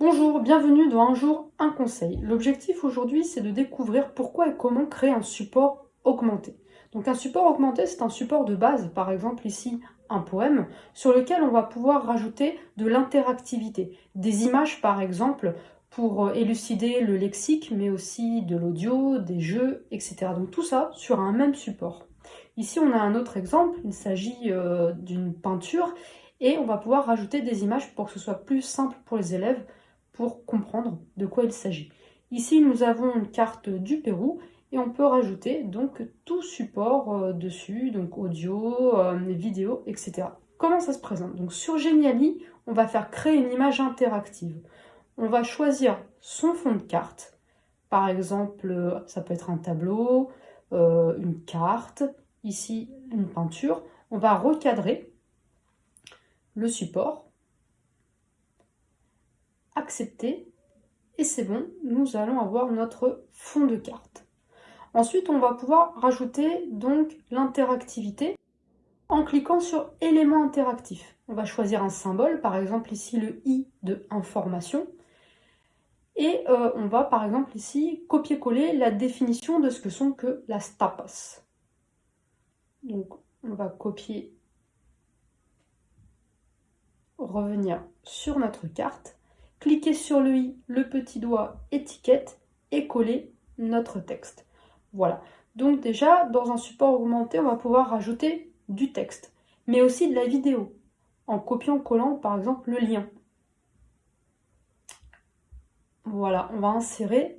Bonjour, bienvenue dans Un jour, un conseil. L'objectif aujourd'hui, c'est de découvrir pourquoi et comment créer un support augmenté. Donc un support augmenté, c'est un support de base, par exemple ici un poème, sur lequel on va pouvoir rajouter de l'interactivité. Des images par exemple pour euh, élucider le lexique, mais aussi de l'audio, des jeux, etc. Donc tout ça sur un même support. Ici on a un autre exemple, il s'agit euh, d'une peinture, et on va pouvoir rajouter des images pour que ce soit plus simple pour les élèves pour comprendre de quoi il s'agit. Ici, nous avons une carte du Pérou et on peut rajouter donc tout support euh, dessus, donc audio, euh, vidéo, etc. Comment ça se présente? Donc sur Geniali, on va faire créer une image interactive. On va choisir son fond de carte. Par exemple, ça peut être un tableau, euh, une carte, ici une peinture. On va recadrer le support accepter et c'est bon, nous allons avoir notre fond de carte. Ensuite, on va pouvoir rajouter donc l'interactivité en cliquant sur éléments interactifs. On va choisir un symbole, par exemple ici le i de information, et euh, on va par exemple ici copier-coller la définition de ce que sont que las tapas. Donc on va copier, revenir sur notre carte, cliquez sur le i, le petit doigt étiquette et coller notre texte. Voilà. Donc déjà, dans un support augmenté, on va pouvoir rajouter du texte, mais aussi de la vidéo, en copiant-collant par exemple le lien. Voilà, on va insérer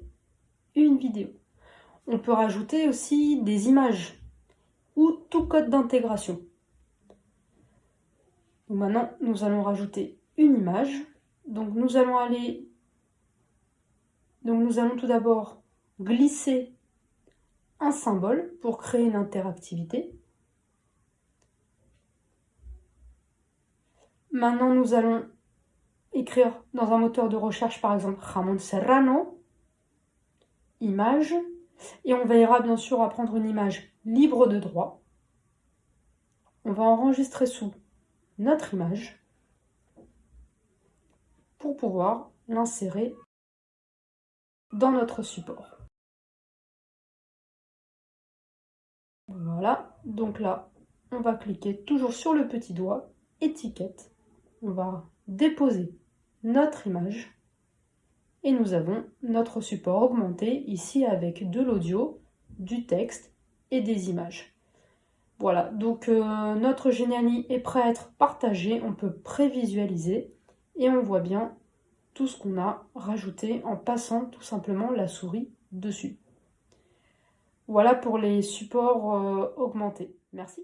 une vidéo. On peut rajouter aussi des images ou tout code d'intégration. Maintenant, nous allons rajouter une image donc nous allons aller, donc nous allons tout d'abord glisser un symbole pour créer une interactivité. Maintenant nous allons écrire dans un moteur de recherche par exemple Ramon Serrano, image, et on veillera bien sûr à prendre une image libre de droit. On va enregistrer sous notre image pour pouvoir l'insérer dans notre support. Voilà, donc là, on va cliquer toujours sur le petit doigt, étiquette, on va déposer notre image et nous avons notre support augmenté ici avec de l'audio, du texte et des images. Voilà, donc euh, notre Geniali est prêt à être partagé, on peut prévisualiser et on voit bien tout ce qu'on a rajouté en passant tout simplement la souris dessus. Voilà pour les supports euh, augmentés. Merci.